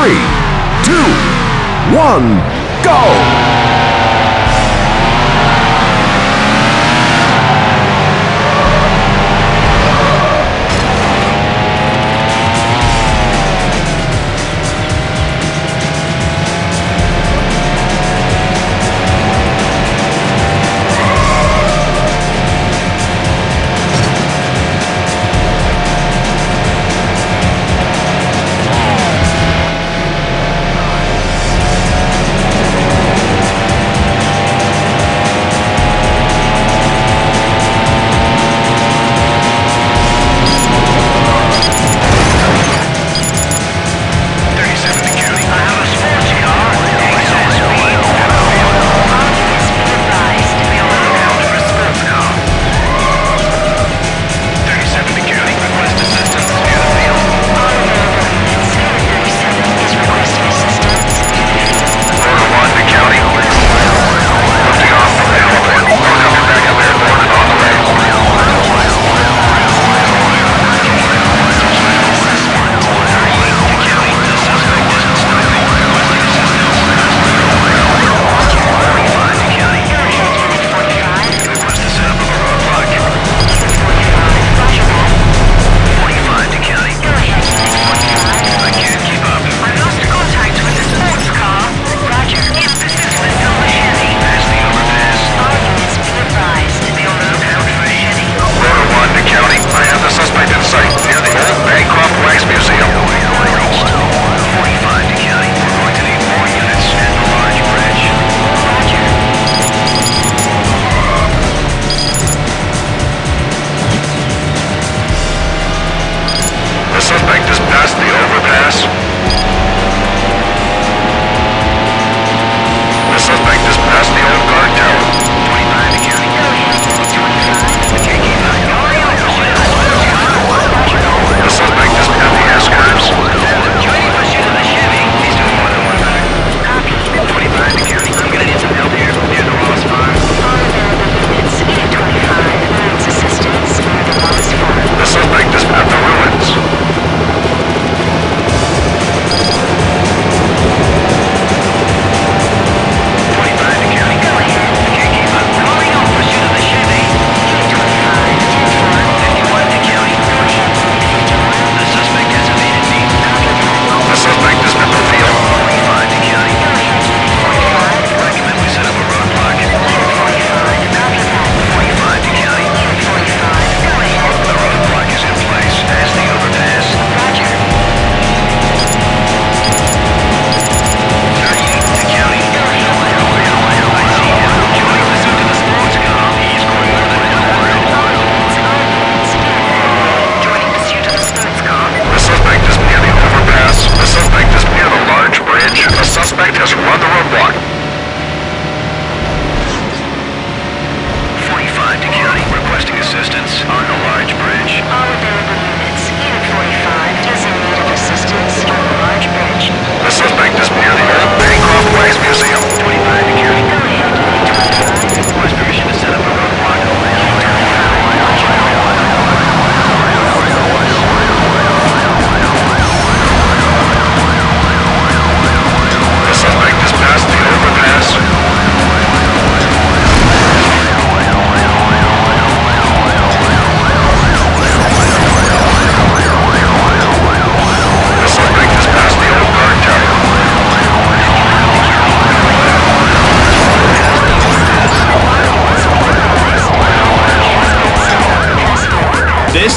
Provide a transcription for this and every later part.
three, two, one, go!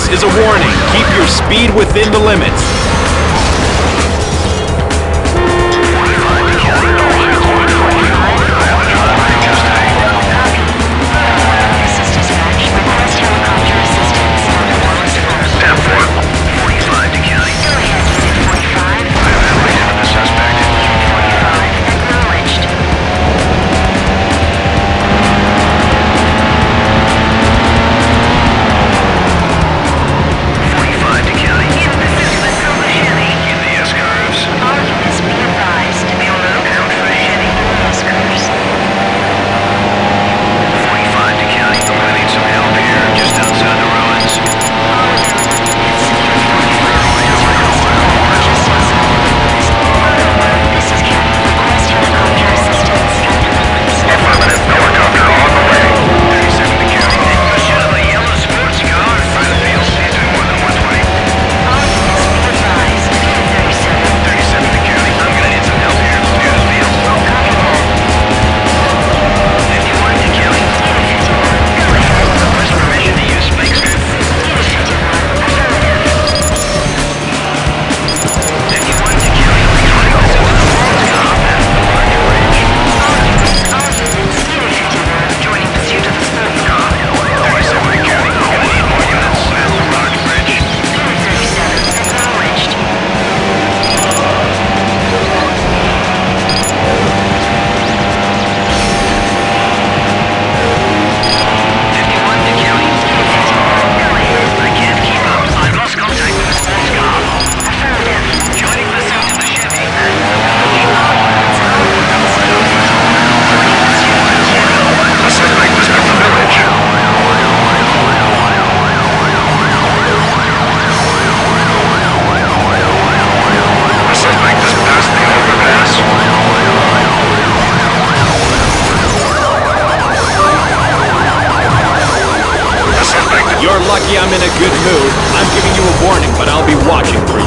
Is a warning. Keep your speed within the limits. I'm in a good mood, I'm giving you a warning, but I'll be watching for you.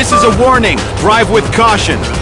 This is a warning. Drive with caution.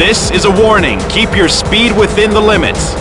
This is a warning. Keep your speed within the limits.